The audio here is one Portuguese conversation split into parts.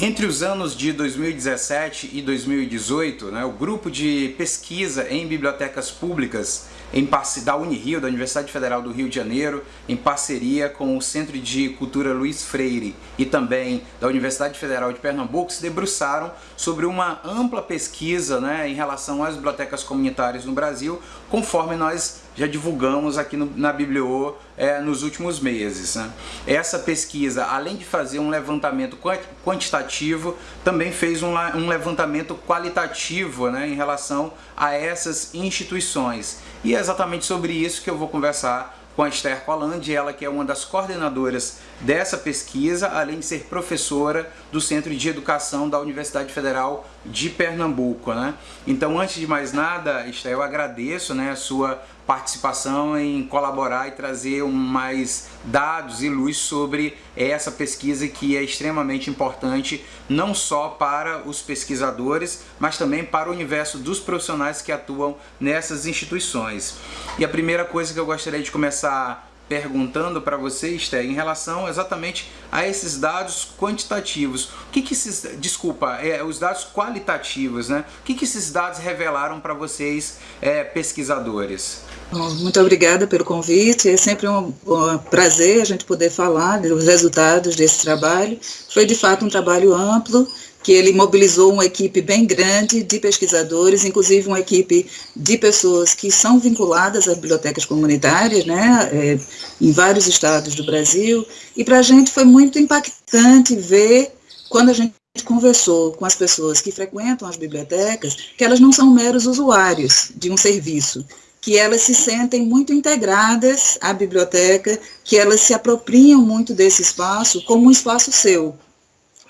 Entre os anos de 2017 e 2018, né, o grupo de pesquisa em bibliotecas públicas em da Unirio, da Universidade Federal do Rio de Janeiro, em parceria com o Centro de Cultura Luiz Freire e também da Universidade Federal de Pernambuco, se debruçaram sobre uma ampla pesquisa né, em relação às bibliotecas comunitárias no Brasil, conforme nós já divulgamos aqui no, na Bibliô é, nos últimos meses. Né? Essa pesquisa, além de fazer um levantamento quantitativo, também fez um, um levantamento qualitativo né, em relação a essas instituições. E é exatamente sobre isso que eu vou conversar com a Esther Colandi, ela que é uma das coordenadoras dessa pesquisa, além de ser professora do Centro de Educação da Universidade Federal de Pernambuco. Né? Então, antes de mais nada, Esther, eu agradeço né, a sua participação em colaborar e trazer mais dados e luz sobre essa pesquisa que é extremamente importante não só para os pesquisadores, mas também para o universo dos profissionais que atuam nessas instituições. E a primeira coisa que eu gostaria de começar perguntando para você, Esther, em relação exatamente a esses dados quantitativos. O que, que esses, desculpa, é, os dados qualitativos, né? O que, que esses dados revelaram para vocês, é, pesquisadores? Muito obrigada pelo convite, é sempre um, um, prazer a gente poder falar dos resultados desse trabalho. Foi de fato um trabalho amplo, que ele mobilizou uma equipe bem grande de pesquisadores, inclusive uma equipe de pessoas que são vinculadas às bibliotecas comunitárias, né, é, em vários estados do Brasil, e para a gente foi muito impactante ver, quando a gente conversou com as pessoas que frequentam as bibliotecas, que elas não são meros usuários de um serviço, que elas se sentem muito integradas à biblioteca, que elas se apropriam muito desse espaço como um espaço seu.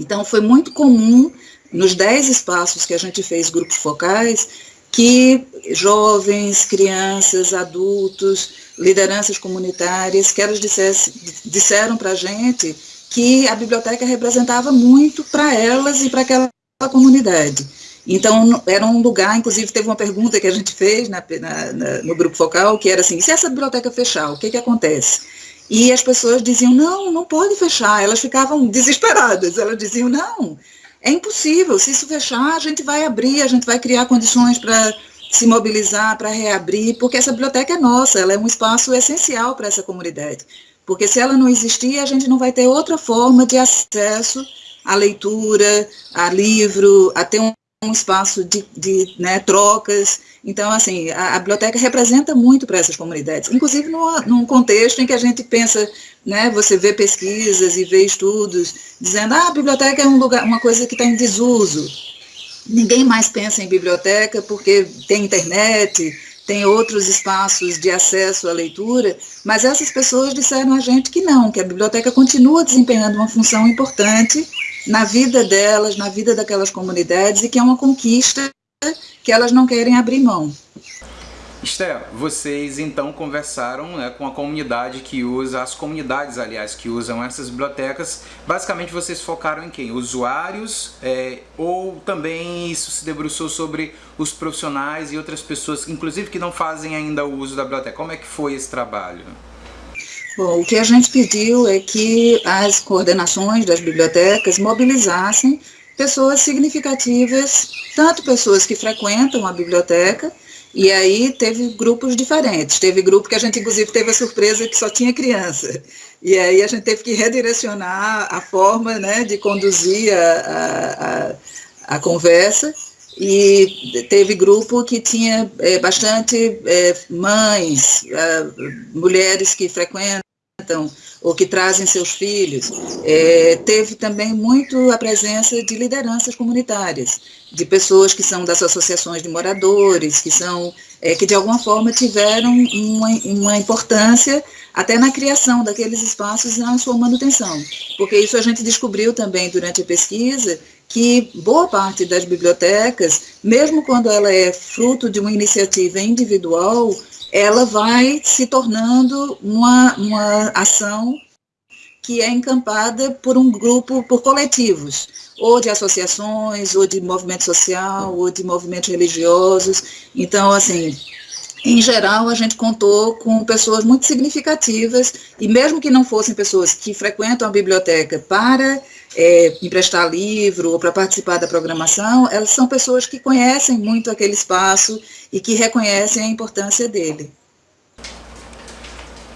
Então, foi muito comum, nos dez espaços que a gente fez grupos focais, que jovens, crianças, adultos, lideranças comunitárias, que elas dissesse, disseram para a gente que a biblioteca representava muito para elas e para aquela comunidade. Então, era um lugar, inclusive teve uma pergunta que a gente fez na, na, na, no grupo focal, que era assim, se essa biblioteca fechar, o que, que acontece? E as pessoas diziam, não, não pode fechar, elas ficavam desesperadas, elas diziam, não, é impossível, se isso fechar, a gente vai abrir, a gente vai criar condições para se mobilizar, para reabrir, porque essa biblioteca é nossa, ela é um espaço essencial para essa comunidade, porque se ela não existir, a gente não vai ter outra forma de acesso à leitura, a livro, a ter um um espaço de, de né, trocas. Então, assim, a, a biblioteca representa muito para essas comunidades, inclusive no, num contexto em que a gente pensa, né, você vê pesquisas e vê estudos dizendo, ah, a biblioteca é um lugar, uma coisa que está em desuso. Ninguém mais pensa em biblioteca porque tem internet, tem outros espaços de acesso à leitura, mas essas pessoas disseram a gente que não, que a biblioteca continua desempenhando uma função importante na vida delas, na vida daquelas comunidades, e que é uma conquista que elas não querem abrir mão. Esther, vocês então conversaram né, com a comunidade que usa, as comunidades, aliás, que usam essas bibliotecas. Basicamente, vocês focaram em quem? Usuários? É, ou também isso se debruçou sobre os profissionais e outras pessoas, inclusive que não fazem ainda o uso da biblioteca? Como é que foi esse trabalho? Bom, o que a gente pediu é que as coordenações das bibliotecas mobilizassem pessoas significativas, tanto pessoas que frequentam a biblioteca, e aí teve grupos diferentes. Teve grupo que a gente, inclusive, teve a surpresa que só tinha criança. E aí a gente teve que redirecionar a forma né, de conduzir a, a, a conversa. E teve grupo que tinha é, bastante é, mães, é, mulheres que frequentam ou que trazem seus filhos. É, teve também muito a presença de lideranças comunitárias, de pessoas que são das associações de moradores, que são é, que de alguma forma tiveram uma, uma importância até na criação daqueles espaços e na sua manutenção. Porque isso a gente descobriu também durante a pesquisa, que boa parte das bibliotecas, mesmo quando ela é fruto de uma iniciativa individual, ela vai se tornando uma, uma ação que é encampada por um grupo, por coletivos, ou de associações, ou de movimento social, ou de movimentos religiosos. Então, assim, em geral, a gente contou com pessoas muito significativas, e mesmo que não fossem pessoas que frequentam a biblioteca para é, emprestar livro ou para participar da programação, elas são pessoas que conhecem muito aquele espaço e que reconhecem a importância dele.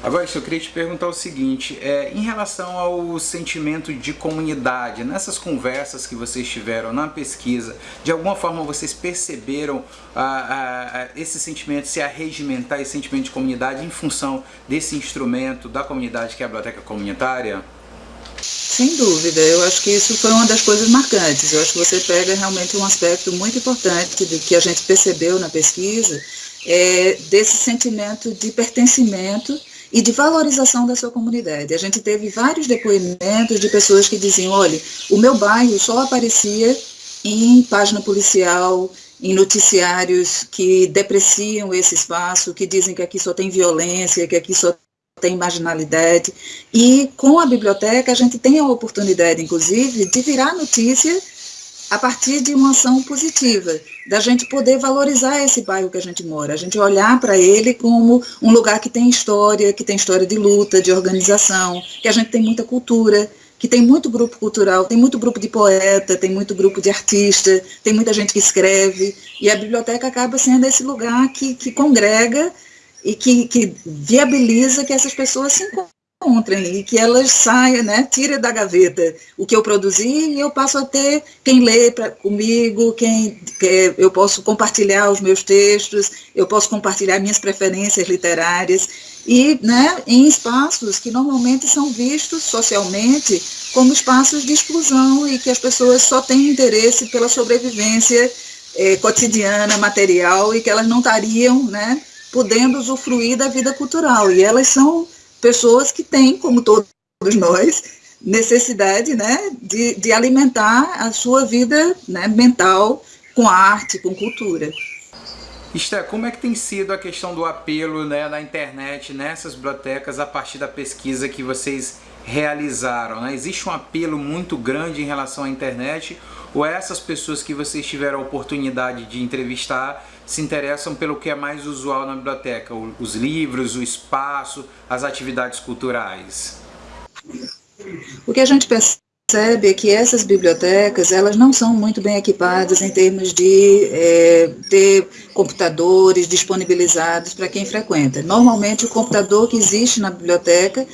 Agora, eu queria te perguntar o seguinte, é, em relação ao sentimento de comunidade, nessas conversas que vocês tiveram na pesquisa, de alguma forma vocês perceberam ah, ah, esse sentimento se arregimentar, esse sentimento de comunidade em função desse instrumento da comunidade que é a biblioteca comunitária? Sem dúvida, eu acho que isso foi uma das coisas marcantes. Eu acho que você pega realmente um aspecto muito importante de que a gente percebeu na pesquisa, é, desse sentimento de pertencimento e de valorização da sua comunidade. A gente teve vários depoimentos de pessoas que diziam, olha, o meu bairro só aparecia em página policial, em noticiários que depreciam esse espaço, que dizem que aqui só tem violência, que aqui só tem marginalidade. E com a biblioteca a gente tem a oportunidade, inclusive, de virar notícia a partir de uma ação positiva, da gente poder valorizar esse bairro que a gente mora, a gente olhar para ele como um lugar que tem história, que tem história de luta, de organização, que a gente tem muita cultura, que tem muito grupo cultural, tem muito grupo de poeta, tem muito grupo de artista, tem muita gente que escreve, e a biblioteca acaba sendo esse lugar que, que congrega e que, que viabiliza que essas pessoas se encontrem e que elas saiam, né, tirem da gaveta o que eu produzi e eu passo a ter quem lê pra, comigo, quem que eu posso compartilhar os meus textos, eu posso compartilhar minhas preferências literárias e né, em espaços que normalmente são vistos socialmente como espaços de exclusão e que as pessoas só têm interesse pela sobrevivência é, cotidiana, material e que elas não estariam né, podendo usufruir da vida cultural e elas são pessoas que têm, como todos nós, necessidade né, de, de alimentar a sua vida né, mental com arte, com cultura. Esté, como é que tem sido a questão do apelo né, na internet, nessas bibliotecas, a partir da pesquisa que vocês realizaram? Né? Existe um apelo muito grande em relação à internet ou essas pessoas que vocês tiveram a oportunidade de entrevistar se interessam pelo que é mais usual na biblioteca, os livros, o espaço, as atividades culturais? O que a gente percebe é que essas bibliotecas elas não são muito bem equipadas em termos de é, ter computadores disponibilizados para quem frequenta. Normalmente o computador que existe na biblioteca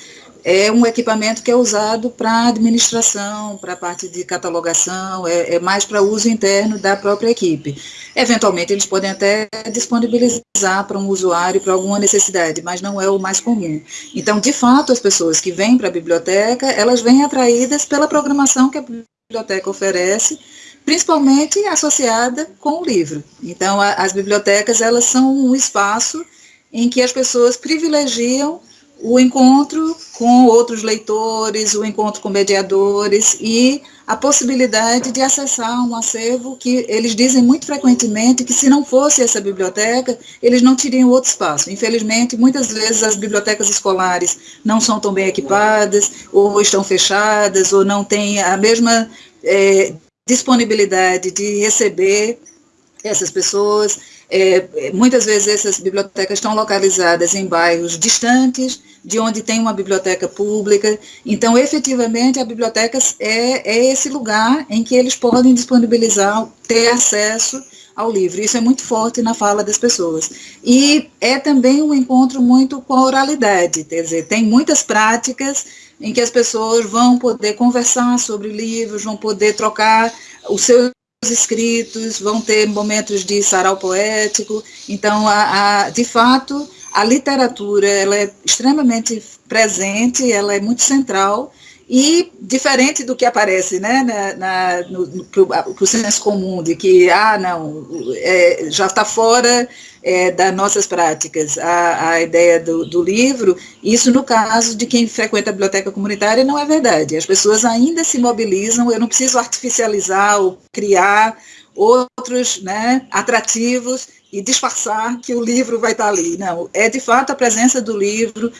é um equipamento que é usado para administração, para a parte de catalogação, é, é mais para uso interno da própria equipe. Eventualmente, eles podem até disponibilizar para um usuário para alguma necessidade, mas não é o mais comum. Então, de fato, as pessoas que vêm para a biblioteca, elas vêm atraídas pela programação que a biblioteca oferece, principalmente associada com o livro. Então, a, as bibliotecas, elas são um espaço em que as pessoas privilegiam o encontro com outros leitores, o encontro com mediadores e a possibilidade de acessar um acervo que eles dizem muito frequentemente que se não fosse essa biblioteca, eles não teriam outro espaço. Infelizmente, muitas vezes as bibliotecas escolares não são tão bem equipadas, ou estão fechadas, ou não têm a mesma é, disponibilidade de receber essas pessoas. É, muitas vezes essas bibliotecas estão localizadas em bairros distantes, de onde tem uma biblioteca pública. Então, efetivamente, a biblioteca é, é esse lugar em que eles podem disponibilizar, ter acesso ao livro. Isso é muito forte na fala das pessoas. E é também um encontro muito com a oralidade, quer dizer, tem muitas práticas em que as pessoas vão poder conversar sobre livros, vão poder trocar os seus escritos, vão ter momentos de sarau poético. Então, a, a, de fato, a literatura ela é extremamente presente, ela é muito central e diferente do que aparece né, na, na, no, o senso comum, de que, ah, não, é, já está fora é, das nossas práticas a, a ideia do, do, livro, isso no caso de quem frequenta a biblioteca comunitária não é verdade. As pessoas ainda se mobilizam, eu não preciso artificializar ou criar outros né, atrativos e disfarçar que o livro vai estar ali. Não, é de fato a presença do livro,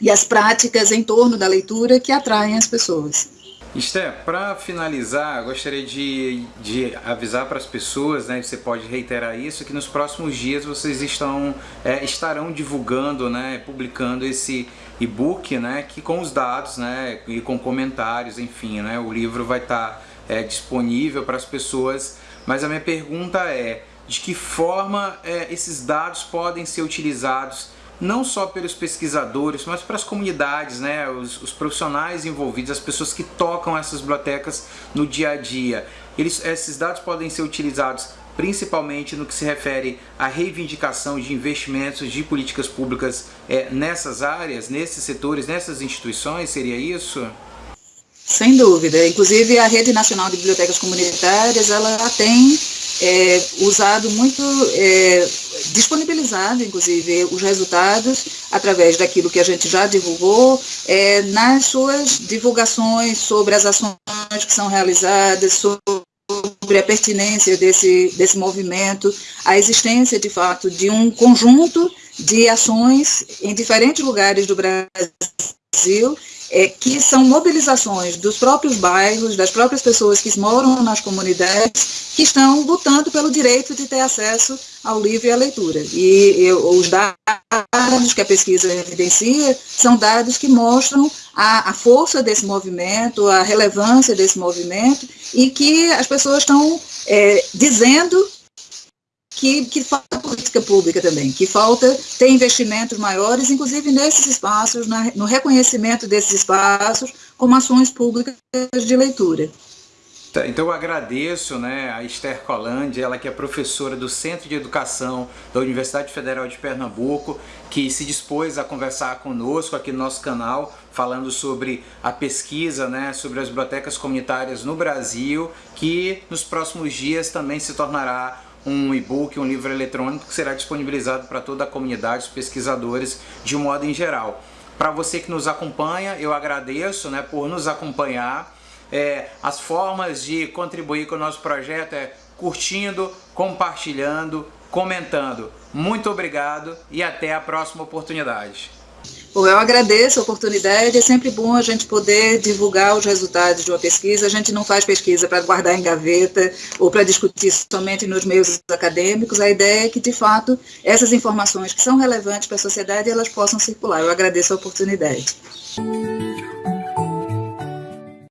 e as práticas em torno da leitura que atraem as pessoas. Esté, para finalizar, gostaria de, de avisar para as pessoas, né, você pode reiterar isso, que nos próximos dias vocês estão, é, estarão divulgando, né, publicando esse e-book, né, que com os dados, né, e com comentários, enfim, né, o livro vai estar tá, é, disponível para as pessoas. Mas a minha pergunta é, de que forma é, esses dados podem ser utilizados não só pelos pesquisadores, mas para as comunidades, né, os, os, profissionais envolvidos, as pessoas que tocam essas bibliotecas no dia a dia. Eles, esses dados podem ser utilizados principalmente no que se refere à reivindicação de investimentos de políticas públicas é, nessas áreas, nesses setores, nessas instituições, seria isso? Sem dúvida. Inclusive a Rede Nacional de Bibliotecas Comunitárias, ela tem é, usado muito, é, disponibilizado, inclusive, os resultados através daquilo que a gente já divulgou é, nas suas divulgações sobre as ações que são realizadas, sobre a pertinência desse, desse movimento, a existência, de fato, de um conjunto de ações em diferentes lugares do Brasil é, que são mobilizações dos próprios bairros, das próprias pessoas que moram nas comunidades, que estão lutando pelo direito de ter acesso ao livro e à leitura. E eu, os dados que a pesquisa evidencia são dados que mostram a, a força desse movimento, a relevância desse movimento, e que as pessoas estão é, dizendo que, que falta política pública também, que falta ter investimentos maiores, inclusive nesses espaços, na, no reconhecimento desses espaços como ações públicas de leitura. Tá, então eu agradeço né, a Esther Colandi, ela que é professora do Centro de Educação da Universidade Federal de Pernambuco, que se dispôs a conversar conosco aqui no nosso canal, falando sobre a pesquisa, né, sobre as bibliotecas comunitárias no Brasil, que nos próximos dias também se tornará um e-book, um livro eletrônico que será disponibilizado para toda a comunidade, os pesquisadores, de um modo em geral. Para você que nos acompanha, eu agradeço né, por nos acompanhar. É, as formas de contribuir com o nosso projeto é curtindo, compartilhando, comentando. Muito obrigado e até a próxima oportunidade. Bom, eu agradeço a oportunidade, é sempre bom a gente poder divulgar os resultados de uma pesquisa, a gente não faz pesquisa para guardar em gaveta ou para discutir somente nos meios acadêmicos, a ideia é que, de fato, essas informações que são relevantes para a sociedade, elas possam circular. Eu agradeço a oportunidade.